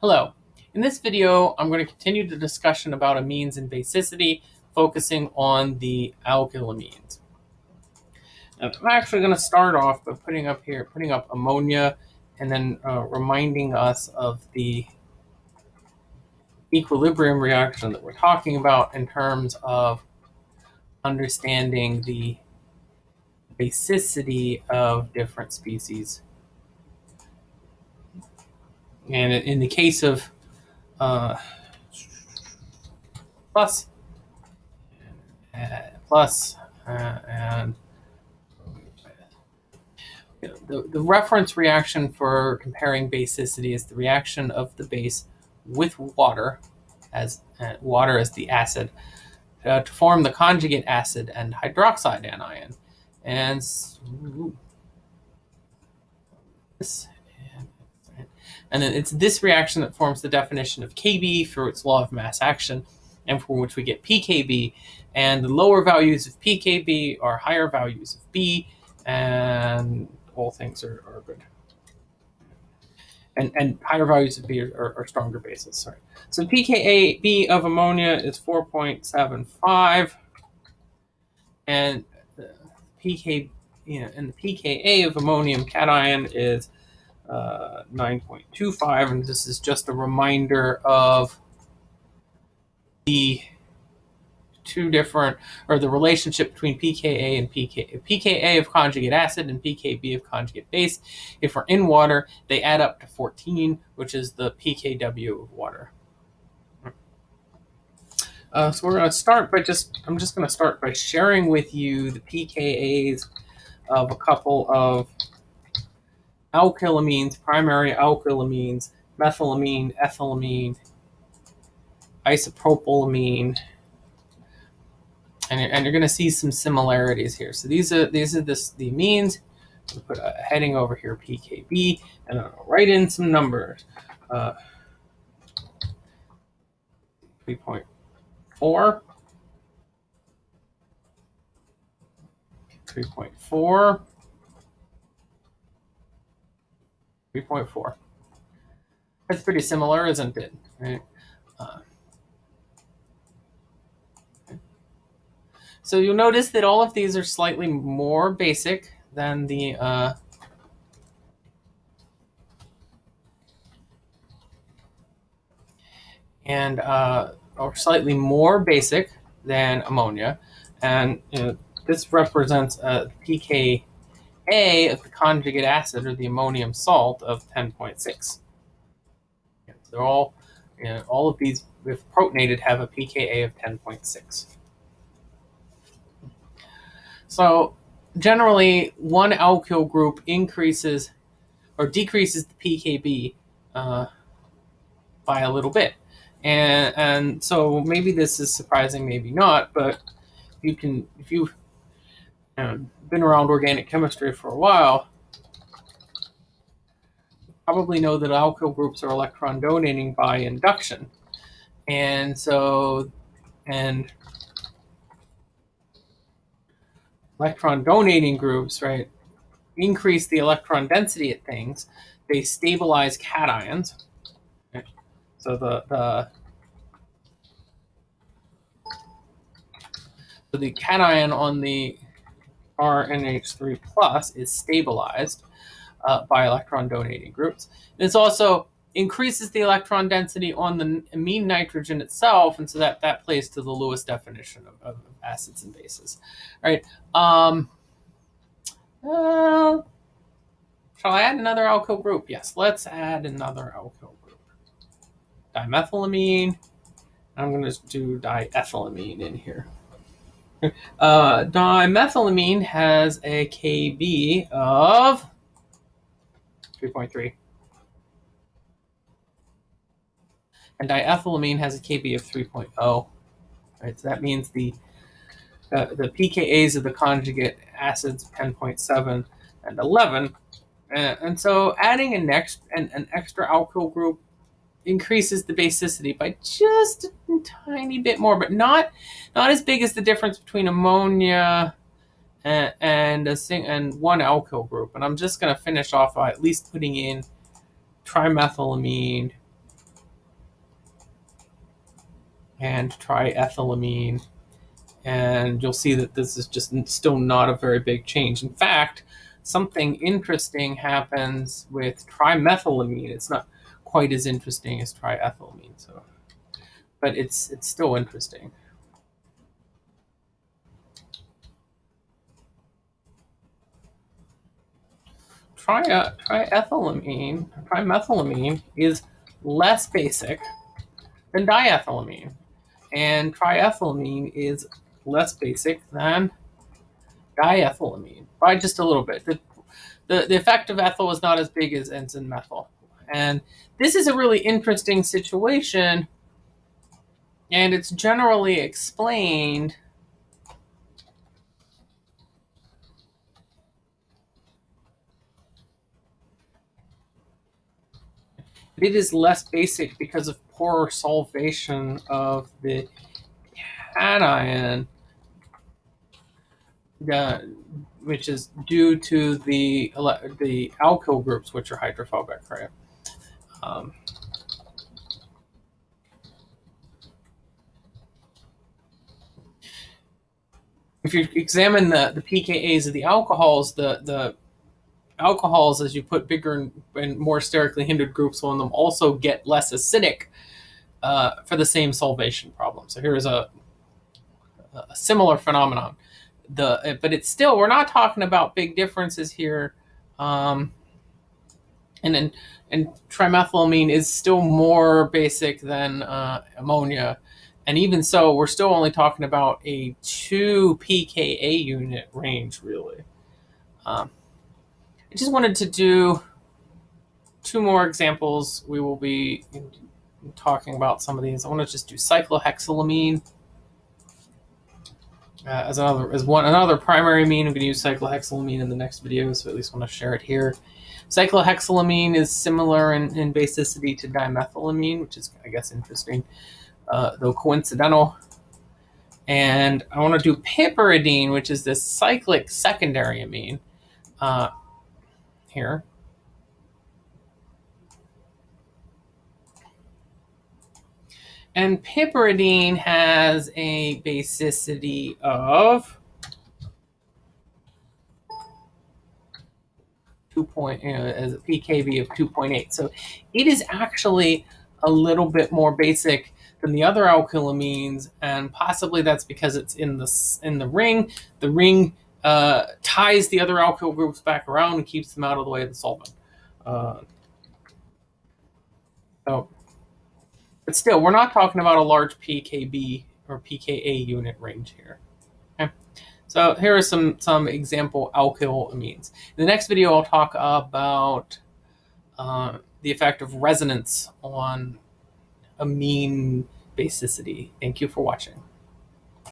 Hello. In this video, I'm going to continue the discussion about amines and basicity, focusing on the alkylamines. I'm actually going to start off by putting up here, putting up ammonia, and then uh, reminding us of the equilibrium reaction that we're talking about in terms of understanding the basicity of different species. And in the case of uh, plus, uh, plus, uh, and the, the reference reaction for comparing basicity is the reaction of the base with water as uh, water as the acid uh, to form the conjugate acid and hydroxide anion. And this, and then it's this reaction that forms the definition of Kb for its law of mass action, and from which we get pKb. And the lower values of pKb are higher values of B, and all things are, are good. And, and higher values of B are, are, are stronger bases. Sorry. So pKa B of ammonia is 4.75, and pK, you know, and the pKa of ammonium cation is uh, 9.25, and this is just a reminder of the two different, or the relationship between pKa and pK, pKa of conjugate acid and pKb of conjugate base. If we're in water, they add up to 14, which is the pKw of water. Uh, so we're going to start by just, I'm just going to start by sharing with you the pKa's of a couple of alkylamines, primary alkylamines, methylamine, ethylamine, isopropylamine, and, and you're going to see some similarities here. So these are these are this, the amines. We'll put a heading over here, PKB, and I'll write in some numbers. Uh, 3.4, 3.4, 3.4. That's pretty similar, isn't it? Right? Uh, So you'll notice that all of these are slightly more basic than the uh, and uh, or slightly more basic than ammonia. And you know, this represents a pKa of the conjugate acid or the ammonium salt of 10.6. so They're all, you know, all of these, if protonated, have a pKa of 10.6. So generally, one alkyl group increases or decreases the pKb uh, by a little bit. And, and so maybe this is surprising, maybe not, but you can, if you know, been around organic chemistry for a while, probably know that alkyl groups are electron donating by induction. And so, and electron donating groups, right, increase the electron density at things, they stabilize cations. So the, the so the cation on the RNH3 plus is stabilized uh, by electron donating groups. This also increases the electron density on the amine nitrogen itself, and so that that plays to the Lewis definition of, of acids and bases. All right. Um, uh, shall I add another alkyl group? Yes, let's add another alkyl group. Dimethylamine. I'm going to do diethylamine in here. Uh, dimethylamine has a KB of 3.3. And diethylamine has a KB of 3.0. Right, so that means the uh, the pKa's of the conjugate acids 10.7 and 11. And, and so adding a next an, an extra alkyl group increases the basicity by just a tiny bit more, but not not as big as the difference between ammonia and and, a sing, and one alkyl group. And I'm just going to finish off by at least putting in trimethylamine and triethylamine. And you'll see that this is just still not a very big change. In fact, something interesting happens with trimethylamine. It's not quite as interesting as triethylamine, so but it's it's still interesting. Tri triethylamine, trimethylamine is less basic than diethylamine, and triethylamine is less basic than diethylamine by just a little bit. The, the, the effect of ethyl is not as big as enzyme methyl. And this is a really interesting situation, and it's generally explained it is less basic because of poorer solvation of the cation, uh, which is due to the the alkyl groups, which are hydrophobic, right? Um, if you examine the, the pKa's of the alcohols, the, the alcohols, as you put bigger and, and more sterically hindered groups on them, also get less acidic uh, for the same solvation problem. So here's a, a similar phenomenon. The but it's still we're not talking about big differences here. Um, and then and trimethylamine is still more basic than uh, ammonia. And even so, we're still only talking about a 2 pKa unit range, really. Um, I just wanted to do two more examples. We will be talking about some of these. I want to just do cyclohexylamine uh, as another as one another primary amine. I'm going to use cyclohexylamine in the next video, so at least want to share it here. Cyclohexylamine is similar in, in basicity to dimethylamine, which is I guess interesting, uh, though coincidental. And I want to do piperidine, which is this cyclic secondary amine. Uh, here. And piperidine has a basicity of 2 point, you know, as a pKb of 2.8. So it is actually a little bit more basic than the other alkylamines, and possibly that's because it's in the in the ring. The ring uh, ties the other alkyl groups back around and keeps them out of the way of the solvent. Uh, so, but still, we're not talking about a large pKb or pKa unit range here. Okay. So here are some, some example alkyl amines. In the next video, I'll talk about uh, the effect of resonance on amine basicity. Thank you for watching.